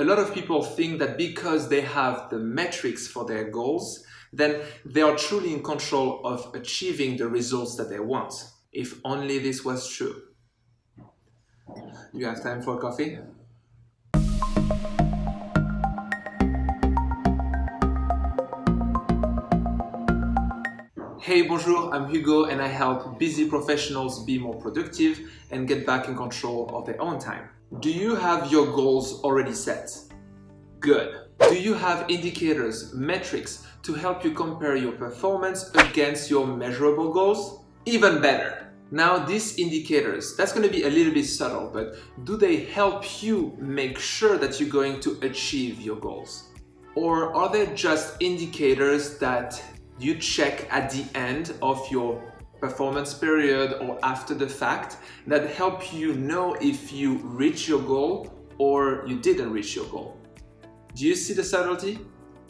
A lot of people think that because they have the metrics for their goals, then they are truly in control of achieving the results that they want. If only this was true. You have time for coffee? Hey, bonjour, I'm Hugo and I help busy professionals be more productive and get back in control of their own time. Do you have your goals already set? Good. Do you have indicators, metrics to help you compare your performance against your measurable goals? Even better. Now these indicators, that's going to be a little bit subtle, but do they help you make sure that you're going to achieve your goals? Or are they just indicators that you check at the end of your performance period or after the fact that help you know if you reach your goal or you didn't reach your goal. Do you see the subtlety?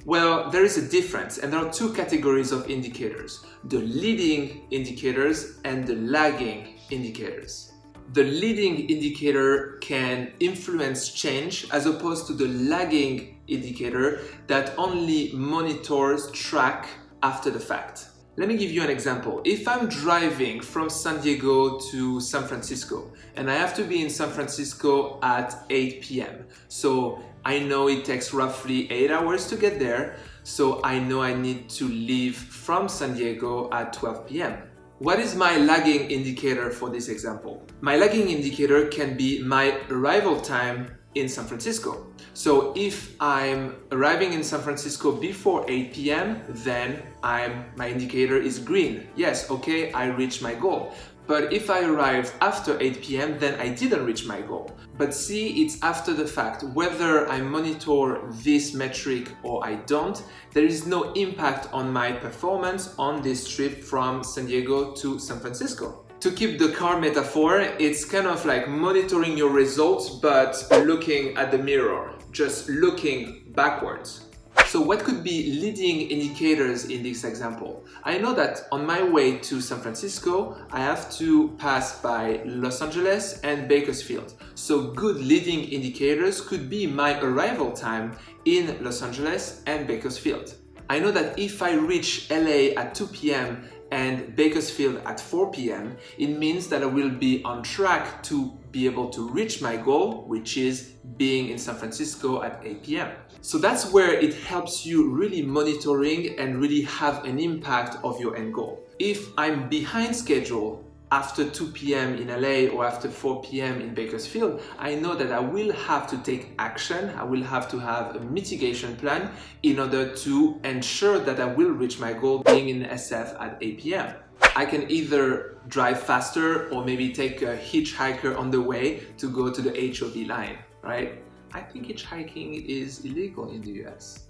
Well, there is a difference and there are two categories of indicators, the leading indicators and the lagging indicators. The leading indicator can influence change as opposed to the lagging indicator that only monitors, track after the fact. Let me give you an example. If I'm driving from San Diego to San Francisco and I have to be in San Francisco at 8 p.m. So I know it takes roughly 8 hours to get there. So I know I need to leave from San Diego at 12 p.m. What is my lagging indicator for this example? My lagging indicator can be my arrival time in San Francisco. So if I'm arriving in San Francisco before 8 p.m., then I'm, my indicator is green. Yes, okay, I reached my goal. But if I arrived after 8 p.m., then I didn't reach my goal. But see, it's after the fact. Whether I monitor this metric or I don't, there is no impact on my performance on this trip from San Diego to San Francisco. To keep the car metaphor, it's kind of like monitoring your results but looking at the mirror, just looking backwards. So what could be leading indicators in this example? I know that on my way to San Francisco, I have to pass by Los Angeles and Bakersfield. So good leading indicators could be my arrival time in Los Angeles and Bakersfield. I know that if I reach LA at 2 p.m and Bakersfield at 4 p.m., it means that I will be on track to be able to reach my goal, which is being in San Francisco at 8 p.m. So that's where it helps you really monitoring and really have an impact of your end goal. If I'm behind schedule after 2 p.m. in LA or after 4 p.m. in Bakersfield, I know that I will have to take action. I will have to have a mitigation plan in order to ensure that I will reach my goal being in SF at 8 p.m. I can either drive faster or maybe take a hitchhiker on the way to go to the HOV line, right? I think hitchhiking is illegal in the US.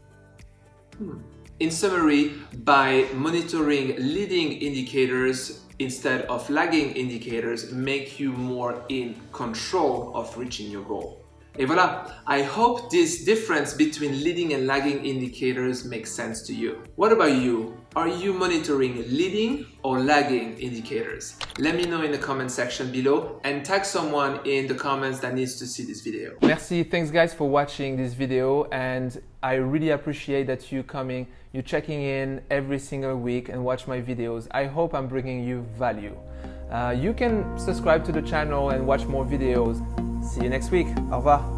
Hmm. In summary, by monitoring leading indicators instead of lagging indicators make you more in control of reaching your goal. Et voilà, I hope this difference between leading and lagging indicators makes sense to you. What about you? Are you monitoring leading or lagging indicators? Let me know in the comment section below and tag someone in the comments that needs to see this video. Merci, thanks guys for watching this video and I really appreciate that you coming, you checking in every single week and watch my videos. I hope I'm bringing you value. Uh, you can subscribe to the channel and watch more videos. See you next week. Au revoir.